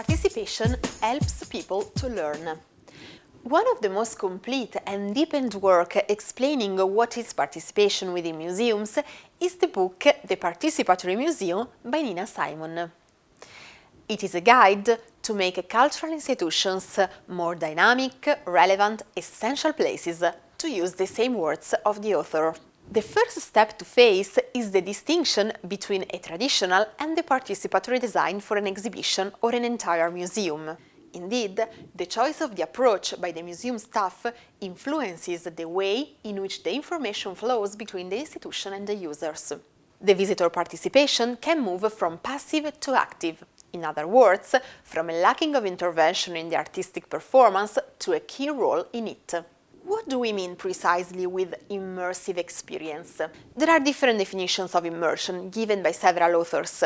participation helps people to learn. One of the most complete and deepened work explaining what is participation within museums is the book The Participatory Museum by Nina Simon. It is a guide to make cultural institutions more dynamic, relevant, essential places, to use the same words of the author. The first step to face is the distinction between a traditional and the participatory design for an exhibition or an entire museum. Indeed, the choice of the approach by the museum staff influences the way in which the information flows between the institution and the users. The visitor participation can move from passive to active, in other words, from a lacking of intervention in the artistic performance to a key role in it. What do we mean precisely with immersive experience? There are different definitions of immersion given by several authors.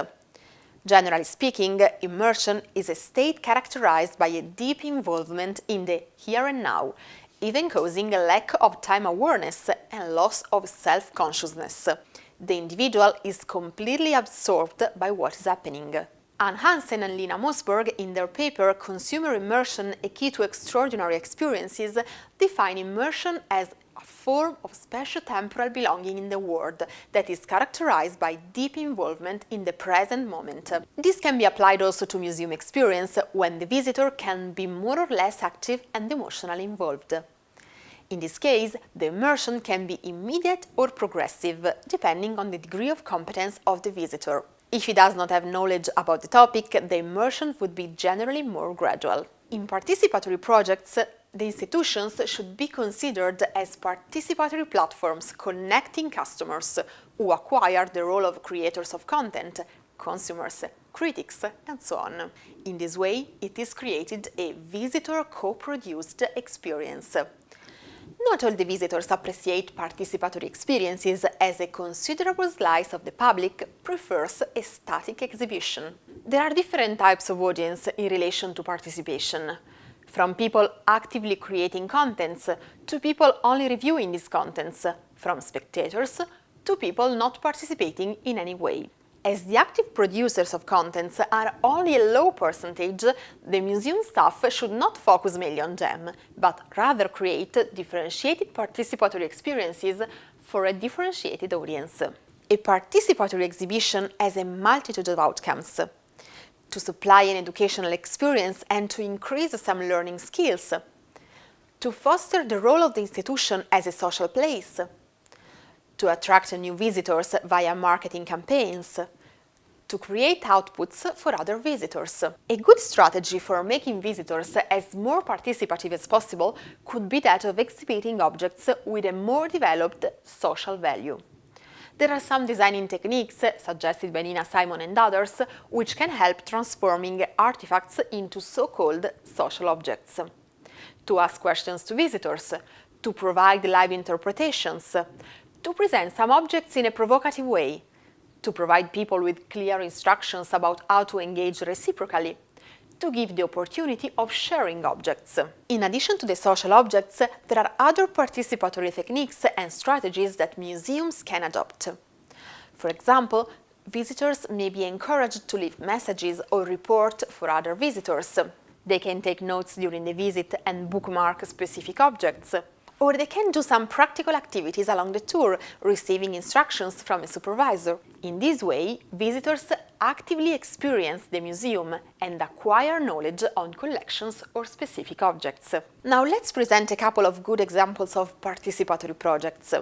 Generally speaking, immersion is a state characterized by a deep involvement in the here and now, even causing a lack of time awareness and loss of self-consciousness. The individual is completely absorbed by what is happening. Anne Hansen and Lena Mossberg, in their paper Consumer Immersion, a Key to Extraordinary Experiences, define immersion as a form of spatio-temporal belonging in the world that is characterized by deep involvement in the present moment. This can be applied also to museum experience, when the visitor can be more or less active and emotionally involved. In this case, the immersion can be immediate or progressive, depending on the degree of competence of the visitor. If he does not have knowledge about the topic, the immersion would be generally more gradual. In participatory projects, the institutions should be considered as participatory platforms connecting customers who acquire the role of creators of content, consumers, critics, and so on. In this way, it is created a visitor co-produced experience. Not all the visitors appreciate participatory experiences as a considerable slice of the public prefers a static exhibition. There are different types of audience in relation to participation, from people actively creating contents to people only reviewing these contents, from spectators to people not participating in any way. As the active producers of contents are only a low percentage, the museum staff should not focus mainly on them, but rather create differentiated participatory experiences for a differentiated audience. A participatory exhibition has a multitude of outcomes. To supply an educational experience and to increase some learning skills. To foster the role of the institution as a social place to attract new visitors via marketing campaigns, to create outputs for other visitors. A good strategy for making visitors as more participative as possible could be that of exhibiting objects with a more developed social value. There are some designing techniques, suggested by Nina Simon and others, which can help transforming artifacts into so-called social objects. To ask questions to visitors, to provide live interpretations, to present some objects in a provocative way, to provide people with clear instructions about how to engage reciprocally, to give the opportunity of sharing objects. In addition to the social objects, there are other participatory techniques and strategies that museums can adopt. For example, visitors may be encouraged to leave messages or report for other visitors. They can take notes during the visit and bookmark specific objects or they can do some practical activities along the tour, receiving instructions from a supervisor. In this way, visitors actively experience the museum and acquire knowledge on collections or specific objects. Now let's present a couple of good examples of participatory projects.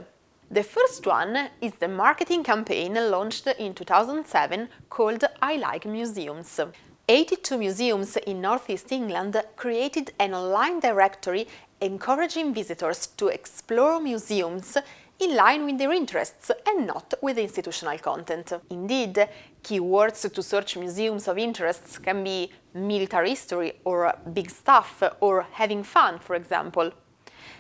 The first one is the marketing campaign launched in 2007 called I Like Museums. 82 museums in northeast England created an online directory encouraging visitors to explore museums in line with their interests and not with institutional content. Indeed, keywords to search museums of interests can be military history or big stuff or having fun, for example.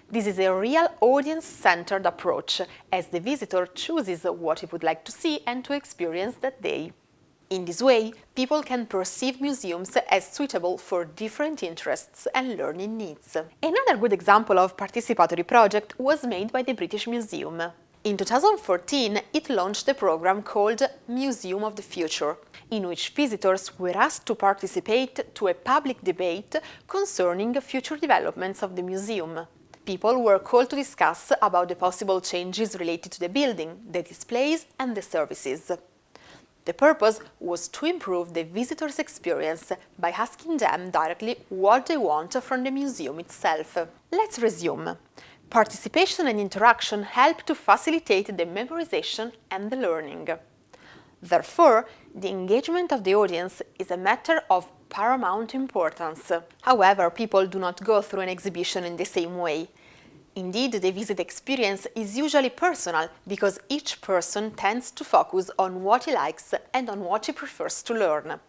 This is a real audience-centered approach, as the visitor chooses what he would like to see and to experience that day. In this way, people can perceive museums as suitable for different interests and learning needs. Another good example of participatory project was made by the British Museum. In 2014, it launched a program called Museum of the Future, in which visitors were asked to participate to a public debate concerning future developments of the museum. People were called to discuss about the possible changes related to the building, the displays and the services. The purpose was to improve the visitors' experience by asking them directly what they want from the museum itself. Let's resume. Participation and interaction help to facilitate the memorization and the learning. Therefore, the engagement of the audience is a matter of paramount importance. However, people do not go through an exhibition in the same way. Indeed, the visit experience is usually personal because each person tends to focus on what he likes and on what he prefers to learn.